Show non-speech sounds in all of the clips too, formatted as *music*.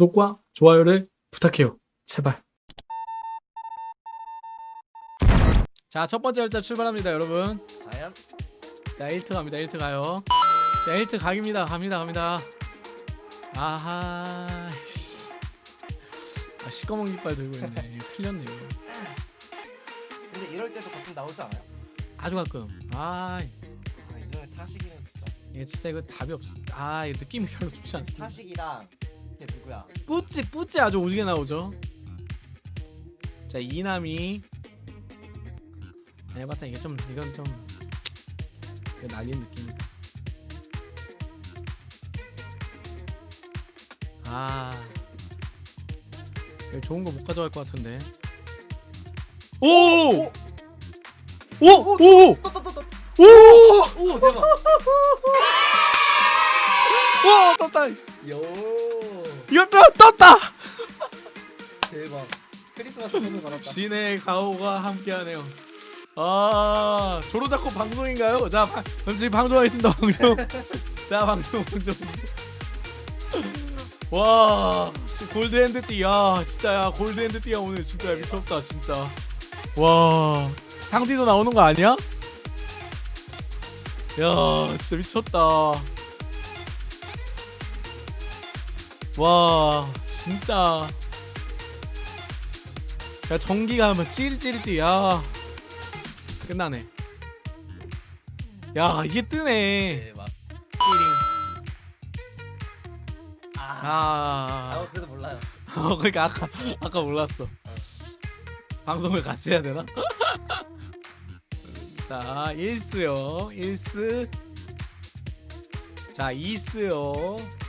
구독과 좋아요를 부탁해요. 제발. 자, 첫 번째 열차 출발합니다, 여러분. 과연? 자, 1트 갑니다. 1트 가요. 자, 1트 각입니다. 갑니다. 갑니다. 아하. 씨. 아, 시꺼먼 깃발 들고 있네. 이거 틀렸네요. 근데 이럴 때도 가끔 나오지 않아요? 아주 가끔. 아, 아 이놈의 타식이는 진짜 이게 진짜 이거 답이 없어. 아, 이거 느낌이 별로 좋지 않습니다. 타식이랑 걔 누구야? 뿌찌 뿌찌 아주 오지게 나오죠. 자 이남이 해봤다 이게 좀 이건 좀 이거 날린 느낌이다. 아 좋은 거 못 가져갈 것 같은데. 오! 오! 오! 오! 떠떠떠떠 오! 오 대박 오! 떴다. 요 또 떴다. 대박 크리스마스 선물 받았다 신의 가오가 함께하네요. 아 조로자코 방송인가요? 자 바, 그럼 지금 방송하겠습니다 방송. *laughs* 자 방송 방송. 와 씨, 골드핸드 띠야 진짜 야 골드핸드 띠야 오늘 진짜 미쳤다 진짜. 와 상디도 나오는 거 아니야? 야 진짜 미쳤다. 와 진짜. 야 전기가 하면 찌릿찌릿이 야. 끝나네. 야 이게 뜨네. 대박 아, 아. 아 그래도 몰라요. *laughs* 어, 그러니까 아까 아까 몰랐어. 방송을 같이 해야 되나? *laughs* 자 1스요. 1스 자 2스요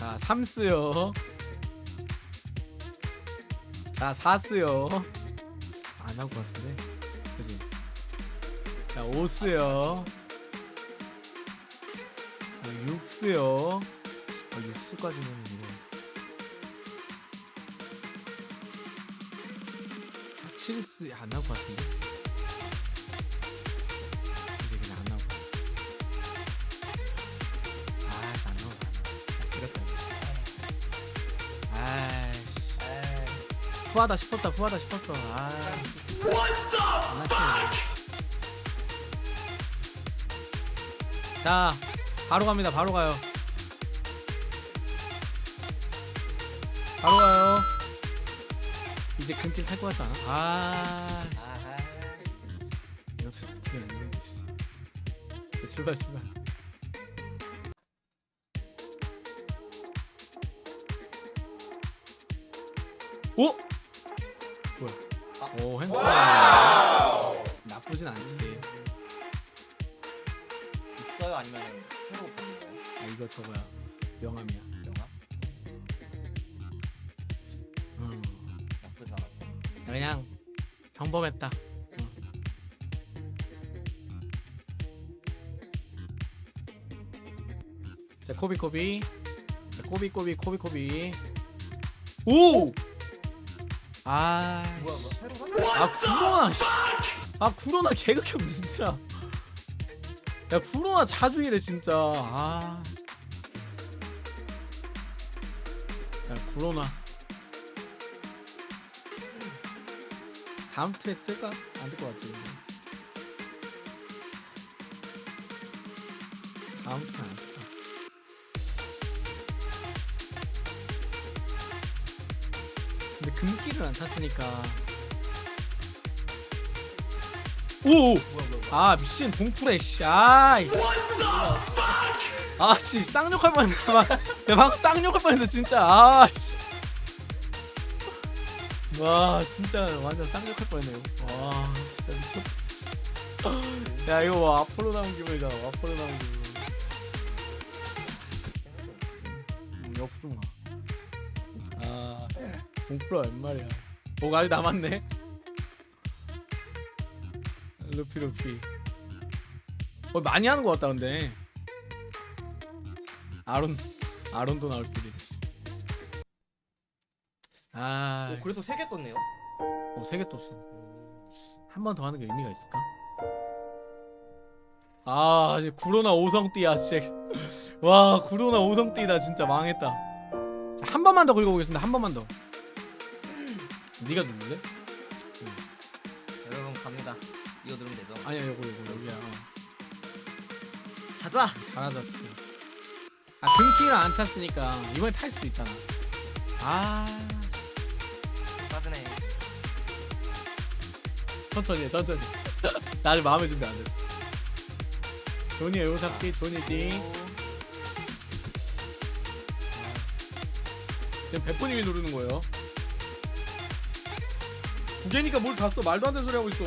자 3스요. 자 4스요. 안 하고 왔는데. 그지? 자 5스요. 자 6스요. 어, 6스까지는 이거 자 7스 안것 같은 후하다 싶었다 후하다 싶었어 아 장난치네 자 바로 갑니다 바로 가요 바로 가요 이제 금길 탈 것 같지 않아? 아 이것도 씨. 자, 출발 출발 오! 오 핸드폰 나쁘진 않지 있어요 아니면 새로 받는 거예요? 아 이거 저거야 명함이야 영화? 음. 나쁘지 않아 그냥 평범했다 응. 자 코비 코비 자, 코비 코비 코비 코비 오! 아, 뭐야 뭐 새로? 아 구로나 씨. 아 구로나 개극혐 진짜 야 구로나 자주 이래 진짜 아. 야 구로나 다음 트에 뜰까? 안뜰것 근데. 다음 트에 안 뜰까 근데 금기를 안 탔으니까. 오! 아 미친 봉프레 씨. 아이 아씨 쌍욕할 뻔했네. 막 내가 방금 쌍욕할 뻔했어 진짜. 아 씨. 와 진짜 완전 쌍욕할 뻔했네요 와 진짜 미쳤다 야 이거 뭐 앞으로 나온 기분이잖아 앞으로 나온 기분. 음, 옆으로 가아 봉프레 웬 말이야 뭐가 아직 남았네? 루피 루피. 어 많이 하는 것 같다 근데. 아론 아론도 나올 줄이네 아, 오, 그래도 세개 떴네요? 어, 세개 떴어. 한 번 더 하는 게 의미가 있을까? 아, 이제 구로나 오성띠야, 씨. 와 구로나 오성띠다 진짜 망했다. 자, 한 번만 더 긁어보겠습니다 한 번만 더 네가 누를래? 여러분 갑니다. 이거 누르면 되죠? 아니야 요거 요거 여기야 어. 가자. 잘하다 진짜 아 등키를 안 탔으니까 이번에 탈 수도 있잖아 아 빠지네. 천천히 해 천천히 나 아직 마음의 준비 안 됐어 조니야 요거 잡기 조니지 지금 백분님이 누르는 거예요 두 개니까 뭘 다 써? 말도 안 되는 소리 하고 있어.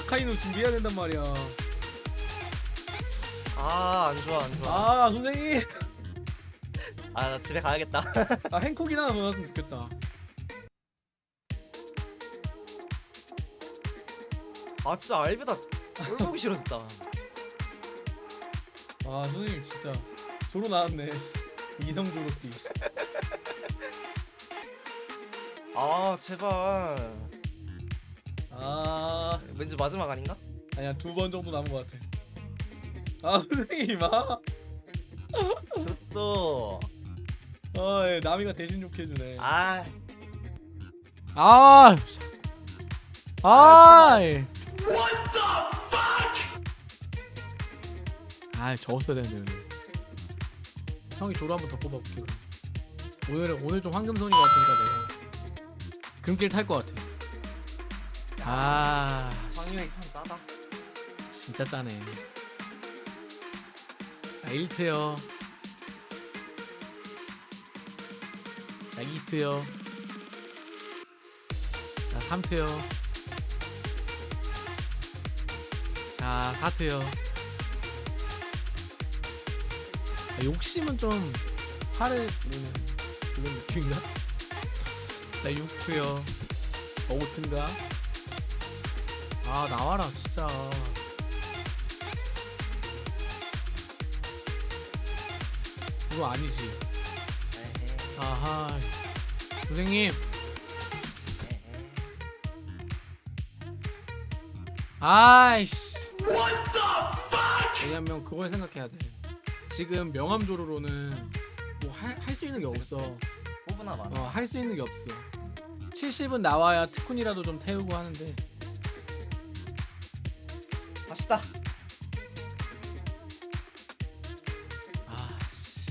아카이노 준비해야 된단 말이야. 아 안 좋아 안 좋아. 아 선생님! 아 나 집에 가야겠다. 아 행콕이나 넣었으면 좋겠다. 아 진짜 알비다. 꼴 보기 싫어 진짜. 아 선생님 진짜. 조로 나왔네 이성 조로띠 아 제발. 아 왠지 마지막 아닌가? 아니야 두 번 정도 남은 것 같아 아 *laughs* 선생님 아 또. 아, 예, 나미가 대신 욕 해주네. 아 아, 아, 아, 적었어야 되는데. 형이 조로 한번 더 뽑아볼게요. 오늘은 오늘 좀 황금손이 같으니까 내가 금길 탈 것 같아. 아, 확률이 참 짜다. 진짜 짜네. 자, 1트요. 자, 2트요. 자, 3트요. 자, 4트요. 자, 욕심은 좀 화를 내는 그런 느낌인가? 자, 6트요. 5트인가? 아, 나와라, 진짜. 그거 아니지. 에헤, 아하. 선생님. 아이씨. 왜냐면 그걸 생각해야 돼. 지금 명함조로로는 뭐 할 수 있는 게 없어. 뽑으나 마나. 어, 할수 있는 게 없어. 70은 나와야 특훈이라도 좀 태우고 하는데. 갑시다. 아, 씨.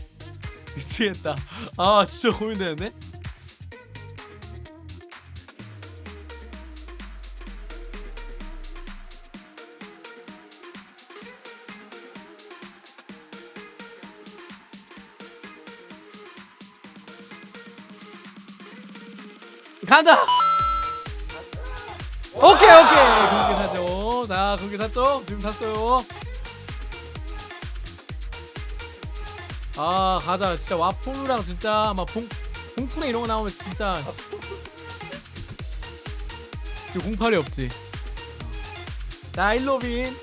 미치겠다. 아, 진짜 고민되는데? 간다! 오케이 오케이. 그렇게 사죠. 자 그렇게 샀죠? 지금 샀어요. 아 가자. 진짜 와포르랑 진짜 막 봉, 봉프레 이런 거 나오면 진짜. 이거 공팔이 없지. 자 일로빈.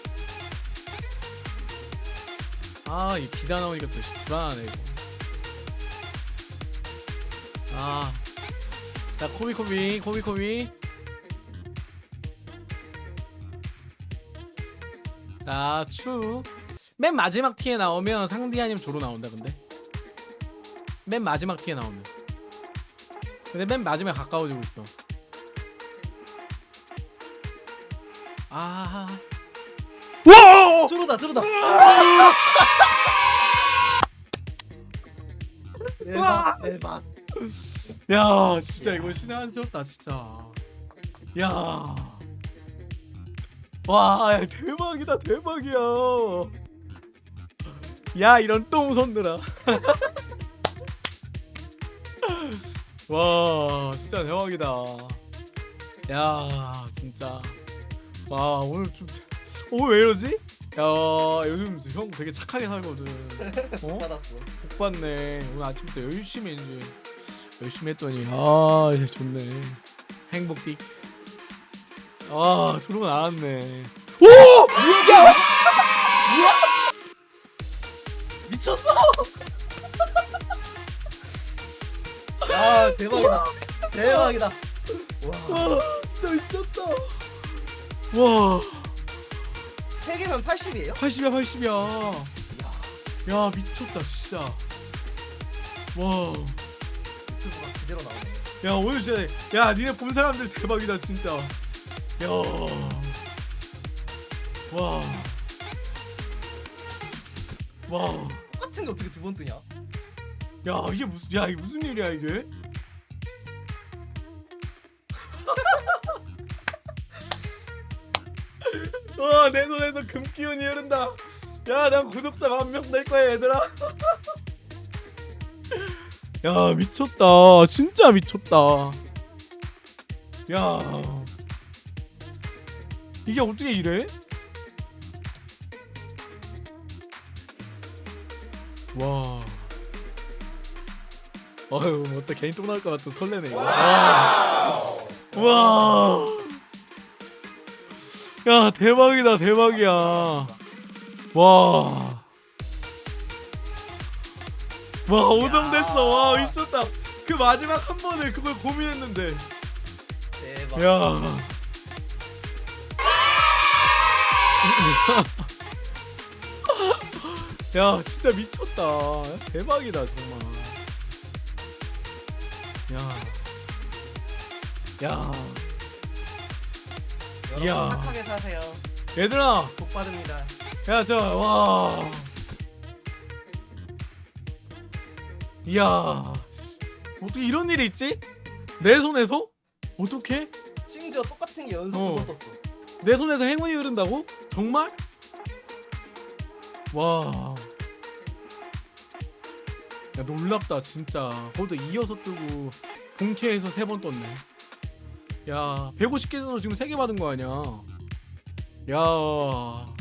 아이 비다 나오니까 또 불안하네 이거. 아 자 코비코비 코비코비 자, 추. 맨 마지막 티에 나오면 상디 아님 조로 나온다 근데. 맨 마지막 티에 나오면. 근데 맨 마지막에 가까워지고 있어. 아. 와! 쪼르다 쪼르다. 대박, 대박. 야, 진짜 이거 신의 한 수였다, 진짜. 야. 와, 야, 대박이다, 대박이야. 야, 이런 똥손들아. *laughs* 와, 진짜 대박이다. 야, 진짜. 와, 오늘 좀, 오늘 왜 이러지? 야, 요즘 형 되게 착하게 살거든. *laughs* 어? 받았어. 복 받네. 오늘 아침부터 열심히 이제 열심히 했더니 아 이제 좋네. 행복띠. 아 소리가 나왔네. 미쳤어. 야 *laughs* 대박이다. 대박이다. 와. 와 진짜 미쳤다. 와세 개면 80이에요? 80이야 80이야. 야 미쳤다 진짜 와 제대로 나오네. 야 오늘 진짜 야 니네 본 사람들 대박이다 진짜 야와 와. 똑같은 게 어떻게 두 번 뜨냐? 야 이게 무슨 야 이게 무슨 일이야 이게? *laughs* 와내 손에서 금 기운이 흐른다. 야 난 구독자 만 명 될 거야 얘들아. *laughs* 야 미쳤다 진짜 미쳤다. 야 이게 어떻게 이래? 와. 어휴 뭐또 개인 똥 나올 것 같아 설레네 이거 와. 야 대박이다 대박이야 와. 와 오동됐어 와 미쳤다 그 마지막 한 번을 그걸 고민했는데 대박. 야 *laughs* 야 진짜 미쳤다 대박이다 정말 야 야. 여러분 이야. 착하게 사세요. 얘들아 복 받습니다. 야, 저, 와. 이야. 씨, 어떻게 이런 일이 있지? 내 손에서? 어떻게? 심지어 똑같은 게 연속 어. 떴어. 내 손에서 행운이 흐른다고? 정말? 와. 야, 놀랍다, 진짜. 거기도 이어서 뜨고, 본캐에서 세 번 떴네. 야, 150개에서 지금 세 개 받은 거 아니야. 야.